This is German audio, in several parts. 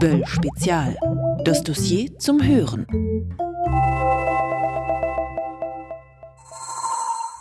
Böll Spezial. Das Dossier zum Hören.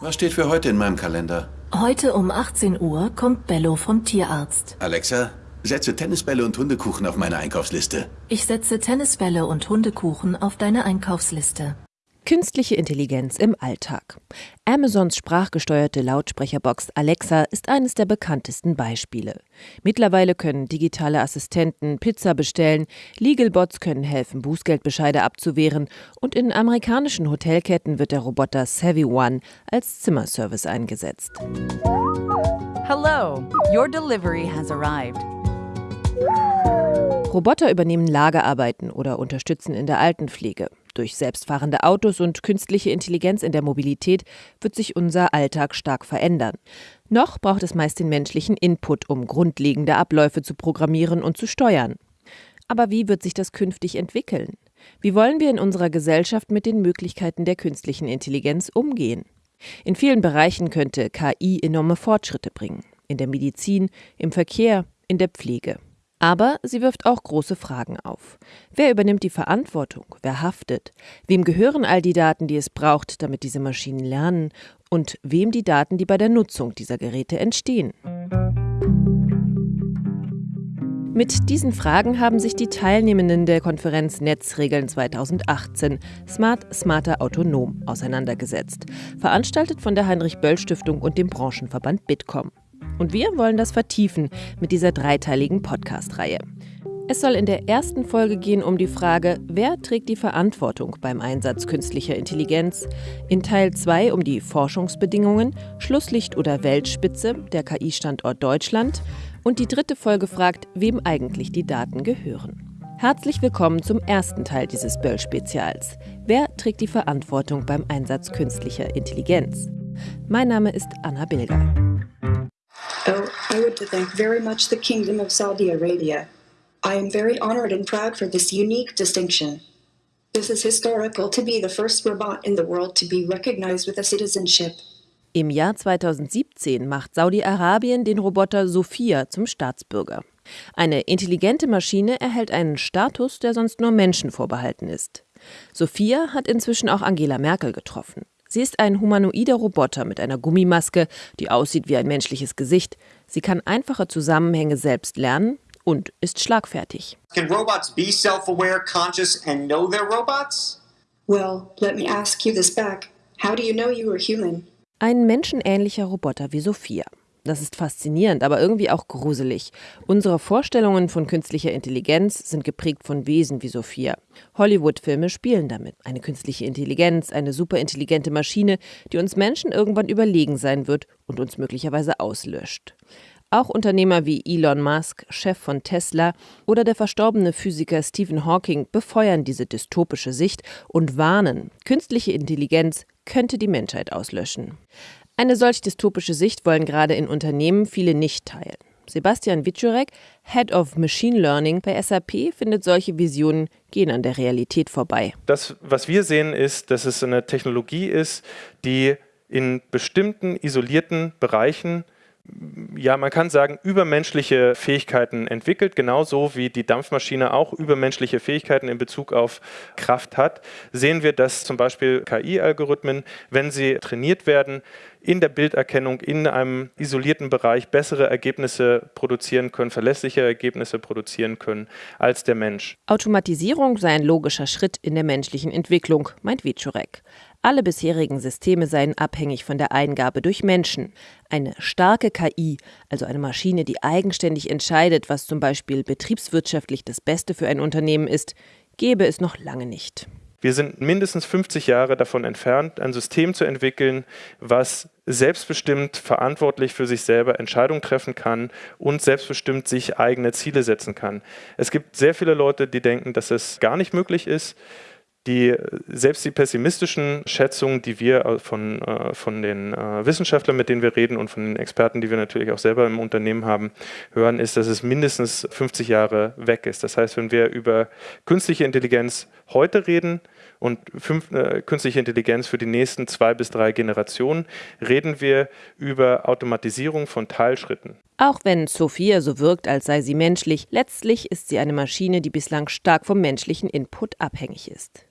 Was steht für heute in meinem Kalender? Heute um 18 Uhr kommt Bello vom Tierarzt. Alexa, setze Tennisbälle und Hundekuchen auf meine Einkaufsliste. Ich setze Tennisbälle und Hundekuchen auf deine Einkaufsliste. Künstliche Intelligenz im Alltag. Amazons sprachgesteuerte Lautsprecherbox Alexa ist eines der bekanntesten Beispiele. Mittlerweile können digitale Assistenten Pizza bestellen, Legalbots können helfen, Bußgeldbescheide abzuwehren und in amerikanischen Hotelketten wird der Roboter Savvy One als Zimmerservice eingesetzt. Hello, your delivery has arrived. Roboter übernehmen Lagerarbeiten oder unterstützen in der Altenpflege. Durch selbstfahrende Autos und künstliche Intelligenz in der Mobilität wird sich unser Alltag stark verändern. Noch braucht es meist den menschlichen Input, um grundlegende Abläufe zu programmieren und zu steuern. Aber wie wird sich das künftig entwickeln? Wie wollen wir in unserer Gesellschaft mit den Möglichkeiten der künstlichen Intelligenz umgehen? In vielen Bereichen könnte KI enorme Fortschritte bringen. In der Medizin, im Verkehr, in der Pflege. Aber sie wirft auch große Fragen auf. Wer übernimmt die Verantwortung? Wer haftet? Wem gehören all die Daten, die es braucht, damit diese Maschinen lernen? Und wem die Daten, die bei der Nutzung dieser Geräte entstehen? Mit diesen Fragen haben sich die Teilnehmenden der Konferenz Netzregeln 2018 Smart, Smarter, Autonom auseinandergesetzt, veranstaltet von der Heinrich-Böll-Stiftung und dem Branchenverband Bitkom. Und wir wollen das vertiefen mit dieser dreiteiligen Podcast-Reihe. Es soll in der ersten Folge gehen um die Frage, wer trägt die Verantwortung beim Einsatz künstlicher Intelligenz, in Teil 2 um die Forschungsbedingungen, Schlusslicht oder Weltspitze, der KI-Standort Deutschland und die dritte Folge fragt, wem eigentlich die Daten gehören. Herzlich willkommen zum ersten Teil dieses Böll-Spezials. Wer trägt die Verantwortung beim Einsatz künstlicher Intelligenz? Mein Name ist Anna Bilger. Oh, I would thank very much the Kingdom of Saudi Arabia. I am very honored and proud for this unique distinction. This is historical to be the first robot in the world to be recognized with a citizenship. Im Jahr 2017 macht Saudi-Arabien den Roboter Sophia zum Staatsbürger. Eine intelligente Maschine erhält einen Status, der sonst nur Menschen vorbehalten ist. Sophia hat inzwischen auch Angela Merkel getroffen. Sie ist ein humanoider Roboter mit einer Gummimaske, die aussieht wie ein menschliches Gesicht. Sie kann einfache Zusammenhänge selbst lernen und ist schlagfertig. Can robots be self-aware, conscious and know they're robots? Well, let me ask you this back. How do you know you were human? Ein menschenähnlicher Roboter wie Sophia. Das ist faszinierend, aber irgendwie auch gruselig. Unsere Vorstellungen von künstlicher Intelligenz sind geprägt von Wesen wie Sophia. Hollywood-Filme spielen damit. Eine künstliche Intelligenz, eine superintelligente Maschine, die uns Menschen irgendwann überlegen sein wird und uns möglicherweise auslöscht. Auch Unternehmer wie Elon Musk, Chef von Tesla oder der verstorbene Physiker Stephen Hawking befeuern diese dystopische Sicht und warnen, künstliche Intelligenz könnte die Menschheit auslöschen. Eine solch dystopische Sicht wollen gerade in Unternehmen viele nicht teilen. Sebastian Wiczurek, Head of Machine Learning bei SAP, findet solche Visionen gehen an der Realität vorbei. Das, was wir sehen, ist, dass es eine Technologie ist, die in bestimmten isolierten Bereichen ja, man kann sagen, übermenschliche Fähigkeiten entwickelt, genauso wie die Dampfmaschine auch übermenschliche Fähigkeiten in Bezug auf Kraft hat, sehen wir, dass zum Beispiel KI-Algorithmen, wenn sie trainiert werden, in der Bilderkennung in einem isolierten Bereich bessere Ergebnisse produzieren können, verlässliche Ergebnisse produzieren können als der Mensch. Automatisierung sei ein logischer Schritt in der menschlichen Entwicklung, meint Wiczurek. Alle bisherigen Systeme seien abhängig von der Eingabe durch Menschen. Eine starke KI, also eine Maschine, die eigenständig entscheidet, was zum Beispiel betriebswirtschaftlich das Beste für ein Unternehmen ist, gäbe es noch lange nicht. Wir sind mindestens 50 Jahre davon entfernt, ein System zu entwickeln, was selbstbestimmt verantwortlich für sich selber Entscheidungen treffen kann und selbstbestimmt sich eigene Ziele setzen kann. Es gibt sehr viele Leute, die denken, dass es gar nicht möglich ist die, selbst die pessimistischen Schätzungen, die wir von, äh, von den äh, Wissenschaftlern, mit denen wir reden und von den Experten, die wir natürlich auch selber im Unternehmen haben, hören, ist, dass es mindestens 50 Jahre weg ist. Das heißt, wenn wir über künstliche Intelligenz heute reden und fünf, äh, künstliche Intelligenz für die nächsten zwei bis drei Generationen, reden wir über Automatisierung von Teilschritten. Auch wenn Sophia so wirkt, als sei sie menschlich, letztlich ist sie eine Maschine, die bislang stark vom menschlichen Input abhängig ist.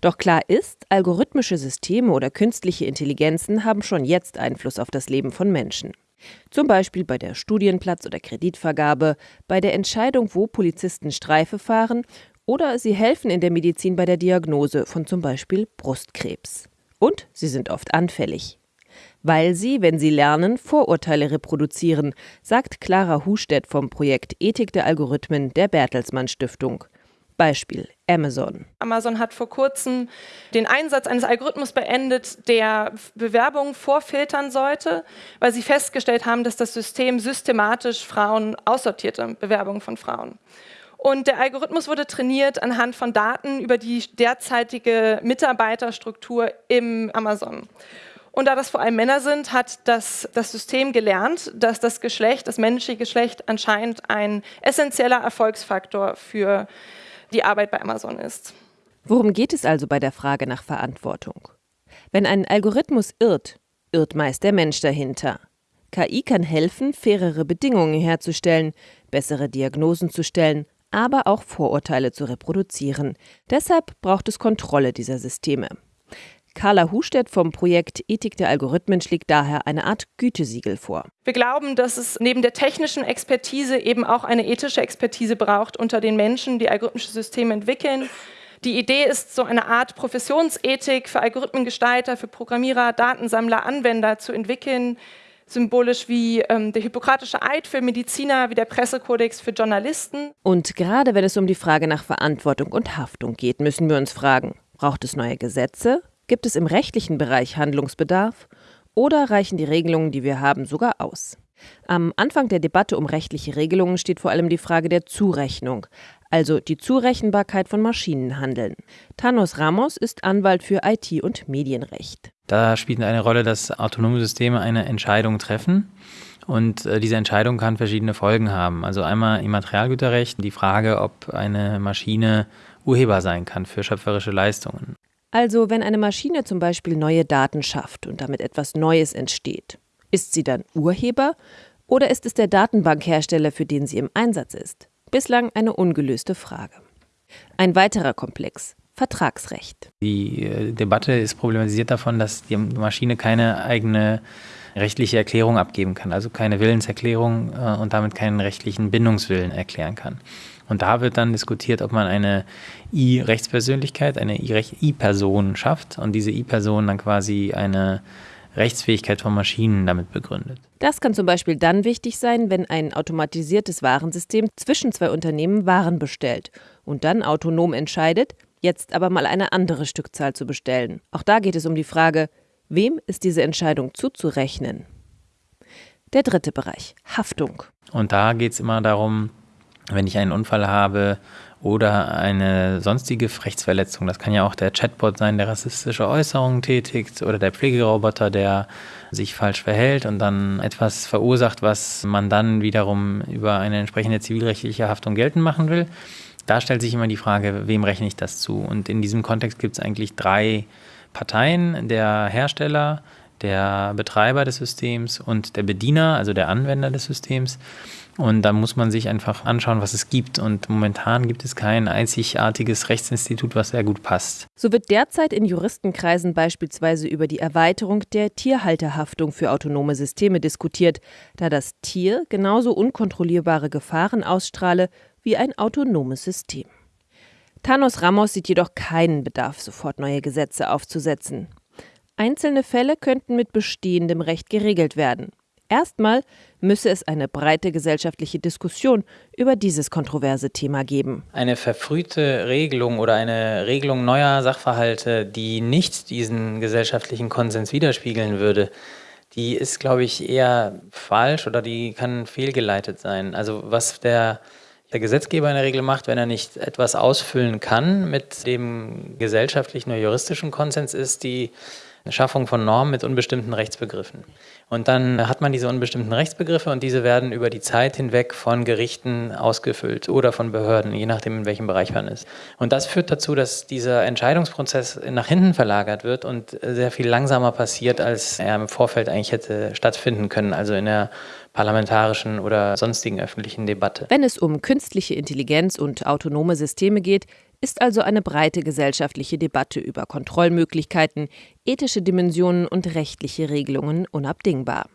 Doch klar ist, algorithmische Systeme oder künstliche Intelligenzen haben schon jetzt Einfluss auf das Leben von Menschen. Zum Beispiel bei der Studienplatz- oder Kreditvergabe, bei der Entscheidung, wo Polizisten Streife fahren oder sie helfen in der Medizin bei der Diagnose von zum Beispiel Brustkrebs. Und sie sind oft anfällig. Weil sie, wenn sie lernen, Vorurteile reproduzieren, sagt Clara Hustedt vom Projekt Ethik der Algorithmen der Bertelsmann Stiftung. Beispiel Amazon. Amazon hat vor kurzem den Einsatz eines Algorithmus beendet, der Bewerbungen vorfiltern sollte, weil sie festgestellt haben, dass das System systematisch Frauen aussortierte, Bewerbungen von Frauen. Und der Algorithmus wurde trainiert anhand von Daten über die derzeitige Mitarbeiterstruktur im Amazon. Und da das vor allem Männer sind, hat das, das System gelernt, dass das Geschlecht, das menschliche Geschlecht anscheinend ein essentieller Erfolgsfaktor für die Arbeit bei Amazon ist. Worum geht es also bei der Frage nach Verantwortung? Wenn ein Algorithmus irrt, irrt meist der Mensch dahinter. KI kann helfen, fairere Bedingungen herzustellen, bessere Diagnosen zu stellen, aber auch Vorurteile zu reproduzieren. Deshalb braucht es Kontrolle dieser Systeme. Carla Hustedt vom Projekt Ethik der Algorithmen schlägt daher eine Art Gütesiegel vor. Wir glauben, dass es neben der technischen Expertise eben auch eine ethische Expertise braucht unter den Menschen, die algorithmische Systeme entwickeln. Die Idee ist, so eine Art Professionsethik für Algorithmengestalter, für Programmierer, Datensammler, Anwender zu entwickeln, symbolisch wie ähm, der Hippokratische Eid für Mediziner, wie der Pressekodex für Journalisten. Und gerade wenn es um die Frage nach Verantwortung und Haftung geht, müssen wir uns fragen, braucht es neue Gesetze? Gibt es im rechtlichen Bereich Handlungsbedarf oder reichen die Regelungen, die wir haben, sogar aus? Am Anfang der Debatte um rechtliche Regelungen steht vor allem die Frage der Zurechnung, also die Zurechenbarkeit von Maschinenhandeln. Thanos Ramos ist Anwalt für IT- und Medienrecht. Da spielt eine Rolle, dass autonome Systeme eine Entscheidung treffen. Und äh, diese Entscheidung kann verschiedene Folgen haben. Also einmal im Materialgüterrecht die Frage, ob eine Maschine Urheber sein kann für schöpferische Leistungen. Also wenn eine Maschine zum Beispiel neue Daten schafft und damit etwas Neues entsteht, ist sie dann Urheber oder ist es der Datenbankhersteller, für den sie im Einsatz ist? Bislang eine ungelöste Frage. Ein weiterer Komplex. Vertragsrecht. Die äh, Debatte ist problematisiert davon, dass die Maschine keine eigene rechtliche Erklärung abgeben kann, also keine Willenserklärung äh, und damit keinen rechtlichen Bindungswillen erklären kann. Und da wird dann diskutiert, ob man eine I-Rechtspersönlichkeit, eine I-Person schafft und diese I-Person dann quasi eine Rechtsfähigkeit von Maschinen damit begründet. Das kann zum Beispiel dann wichtig sein, wenn ein automatisiertes Warensystem zwischen zwei Unternehmen Waren bestellt und dann autonom entscheidet, jetzt aber mal eine andere Stückzahl zu bestellen. Auch da geht es um die Frage, wem ist diese Entscheidung zuzurechnen? Der dritte Bereich, Haftung. Und da geht es immer darum, wenn ich einen Unfall habe oder eine sonstige Rechtsverletzung. Das kann ja auch der Chatbot sein, der rassistische Äußerungen tätigt oder der Pflegeroboter, der sich falsch verhält und dann etwas verursacht, was man dann wiederum über eine entsprechende zivilrechtliche Haftung geltend machen will. Da stellt sich immer die Frage, wem rechne ich das zu? Und in diesem Kontext gibt es eigentlich drei Parteien, der Hersteller, der Betreiber des Systems und der Bediener, also der Anwender des Systems. Und da muss man sich einfach anschauen, was es gibt. Und momentan gibt es kein einzigartiges Rechtsinstitut, was sehr gut passt. So wird derzeit in Juristenkreisen beispielsweise über die Erweiterung der Tierhalterhaftung für autonome Systeme diskutiert, da das Tier genauso unkontrollierbare Gefahren ausstrahle wie ein autonomes System. Thanos Ramos sieht jedoch keinen Bedarf, sofort neue Gesetze aufzusetzen. Einzelne Fälle könnten mit bestehendem Recht geregelt werden. Erstmal müsse es eine breite gesellschaftliche Diskussion über dieses kontroverse Thema geben. Eine verfrühte Regelung oder eine Regelung neuer Sachverhalte, die nicht diesen gesellschaftlichen Konsens widerspiegeln würde, die ist, glaube ich, eher falsch oder die kann fehlgeleitet sein. Also was der, der Gesetzgeber in der Regel macht, wenn er nicht etwas ausfüllen kann mit dem gesellschaftlichen oder juristischen Konsens, ist die Schaffung von Normen mit unbestimmten Rechtsbegriffen. Und dann hat man diese unbestimmten Rechtsbegriffe und diese werden über die Zeit hinweg von Gerichten ausgefüllt oder von Behörden, je nachdem, in welchem Bereich man ist. Und das führt dazu, dass dieser Entscheidungsprozess nach hinten verlagert wird und sehr viel langsamer passiert, als er im Vorfeld eigentlich hätte stattfinden können, also in der parlamentarischen oder sonstigen öffentlichen Debatte. Wenn es um künstliche Intelligenz und autonome Systeme geht, ist also eine breite gesellschaftliche Debatte über Kontrollmöglichkeiten, ethische Dimensionen und rechtliche Regelungen unabdingbar.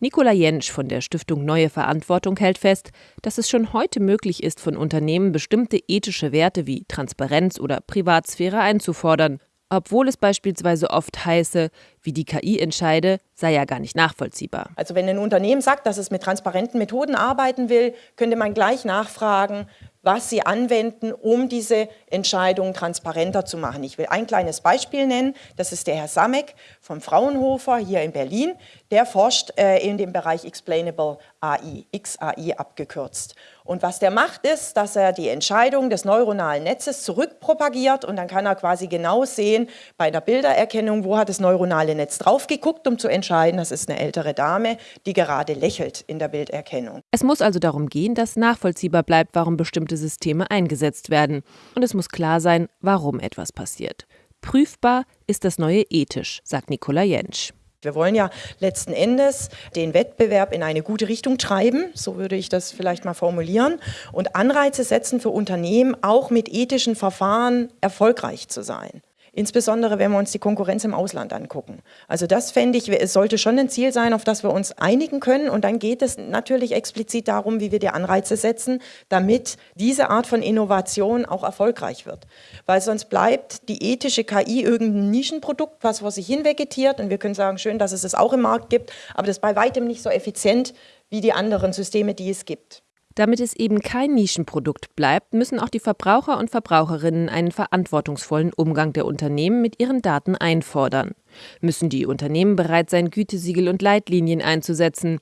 Nicola Jentsch von der Stiftung Neue Verantwortung hält fest, dass es schon heute möglich ist, von Unternehmen bestimmte ethische Werte wie Transparenz oder Privatsphäre einzufordern, obwohl es beispielsweise oft heiße, wie die KI entscheide, sei ja gar nicht nachvollziehbar. Also wenn ein Unternehmen sagt, dass es mit transparenten Methoden arbeiten will, könnte man gleich nachfragen, was sie anwenden, um diese Entscheidungen transparenter zu machen. Ich will ein kleines Beispiel nennen. Das ist der Herr Samek vom Fraunhofer hier in Berlin. Der forscht äh, in dem Bereich Explainable AI, XAI abgekürzt. Und was der macht, ist, dass er die Entscheidung des neuronalen Netzes zurückpropagiert und dann kann er quasi genau sehen bei der Bildererkennung, wo hat das neuronale Netz drauf geguckt, um zu entscheiden, das ist eine ältere Dame, die gerade lächelt in der Bilderkennung. Es muss also darum gehen, dass nachvollziehbar bleibt, warum bestimmte Systeme eingesetzt werden. Und es muss klar sein, warum etwas passiert. Prüfbar ist das neue ethisch, sagt Nicola Jentsch. Wir wollen ja letzten Endes den Wettbewerb in eine gute Richtung treiben, so würde ich das vielleicht mal formulieren, und Anreize setzen für Unternehmen, auch mit ethischen Verfahren erfolgreich zu sein. Insbesondere, wenn wir uns die Konkurrenz im Ausland angucken. Also das fände ich, es sollte schon ein Ziel sein, auf das wir uns einigen können. Und dann geht es natürlich explizit darum, wie wir die Anreize setzen, damit diese Art von Innovation auch erfolgreich wird. Weil sonst bleibt die ethische KI irgendein Nischenprodukt, was vor sich hin vegetiert. Und wir können sagen, schön, dass es es auch im Markt gibt, aber das ist bei weitem nicht so effizient wie die anderen Systeme, die es gibt. Damit es eben kein Nischenprodukt bleibt, müssen auch die Verbraucher und Verbraucherinnen einen verantwortungsvollen Umgang der Unternehmen mit ihren Daten einfordern. Müssen die Unternehmen bereit sein, Gütesiegel und Leitlinien einzusetzen.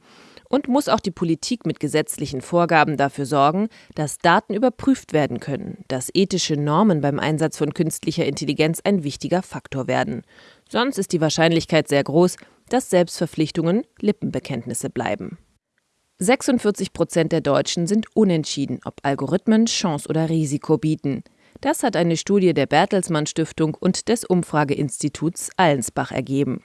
Und muss auch die Politik mit gesetzlichen Vorgaben dafür sorgen, dass Daten überprüft werden können, dass ethische Normen beim Einsatz von künstlicher Intelligenz ein wichtiger Faktor werden. Sonst ist die Wahrscheinlichkeit sehr groß, dass Selbstverpflichtungen Lippenbekenntnisse bleiben. 46 Prozent der Deutschen sind unentschieden, ob Algorithmen Chance oder Risiko bieten. Das hat eine Studie der Bertelsmann Stiftung und des Umfrageinstituts Allensbach ergeben.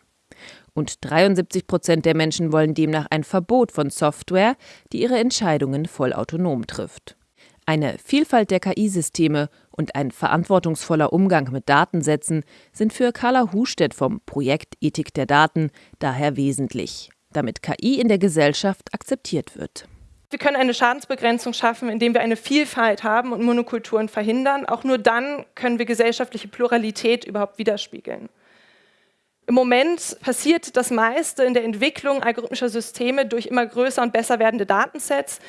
Und 73 Prozent der Menschen wollen demnach ein Verbot von Software, die ihre Entscheidungen vollautonom trifft. Eine Vielfalt der KI-Systeme und ein verantwortungsvoller Umgang mit Datensätzen sind für Carla Hustedt vom Projekt Ethik der Daten daher wesentlich damit KI in der Gesellschaft akzeptiert wird. Wir können eine Schadensbegrenzung schaffen, indem wir eine Vielfalt haben und Monokulturen verhindern. Auch nur dann können wir gesellschaftliche Pluralität überhaupt widerspiegeln. Im Moment passiert das meiste in der Entwicklung algorithmischer Systeme durch immer größer und besser werdende Datensets.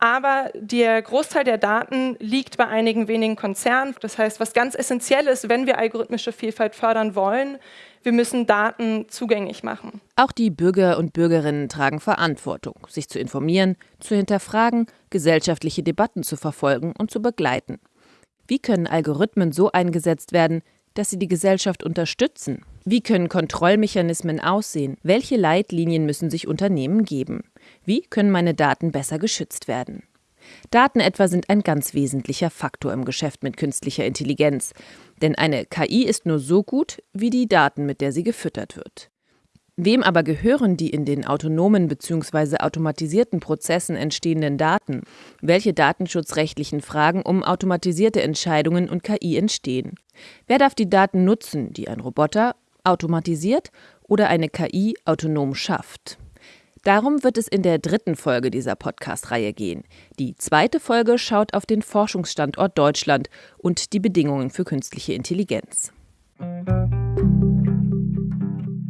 Aber der Großteil der Daten liegt bei einigen wenigen Konzernen. Das heißt, was ganz essentiell ist, wenn wir algorithmische Vielfalt fördern wollen, wir müssen Daten zugänglich machen. Auch die Bürger und Bürgerinnen tragen Verantwortung, sich zu informieren, zu hinterfragen, gesellschaftliche Debatten zu verfolgen und zu begleiten. Wie können Algorithmen so eingesetzt werden, dass sie die Gesellschaft unterstützen? Wie können Kontrollmechanismen aussehen? Welche Leitlinien müssen sich Unternehmen geben? Wie können meine Daten besser geschützt werden? Daten etwa sind ein ganz wesentlicher Faktor im Geschäft mit künstlicher Intelligenz. Denn eine KI ist nur so gut wie die Daten, mit der sie gefüttert wird. Wem aber gehören die in den autonomen bzw. automatisierten Prozessen entstehenden Daten? Welche datenschutzrechtlichen Fragen um automatisierte Entscheidungen und KI entstehen? Wer darf die Daten nutzen, die ein Roboter automatisiert oder eine KI autonom schafft? Darum wird es in der dritten Folge dieser Podcast-Reihe gehen. Die zweite Folge schaut auf den Forschungsstandort Deutschland und die Bedingungen für künstliche Intelligenz.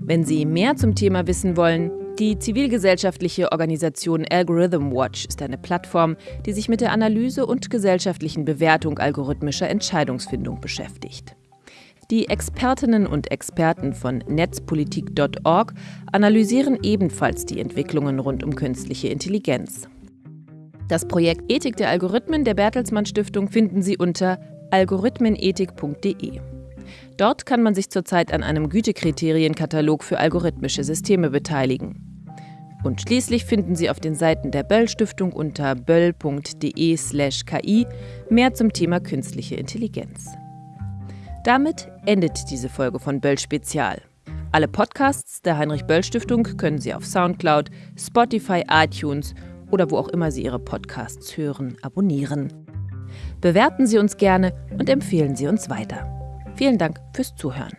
Wenn Sie mehr zum Thema wissen wollen, die zivilgesellschaftliche Organisation Algorithm Watch ist eine Plattform, die sich mit der Analyse und gesellschaftlichen Bewertung algorithmischer Entscheidungsfindung beschäftigt. Die Expertinnen und Experten von netzpolitik.org analysieren ebenfalls die Entwicklungen rund um künstliche Intelligenz. Das Projekt Ethik der Algorithmen der Bertelsmann Stiftung finden Sie unter algorithmenethik.de. Dort kann man sich zurzeit an einem Gütekriterienkatalog für algorithmische Systeme beteiligen. Und schließlich finden Sie auf den Seiten der Böll Stiftung unter böll.de/ki mehr zum Thema künstliche Intelligenz. Damit endet diese Folge von Böll Spezial. Alle Podcasts der Heinrich Böll Stiftung können Sie auf Soundcloud, Spotify, iTunes oder wo auch immer Sie Ihre Podcasts hören, abonnieren. Bewerten Sie uns gerne und empfehlen Sie uns weiter. Vielen Dank fürs Zuhören.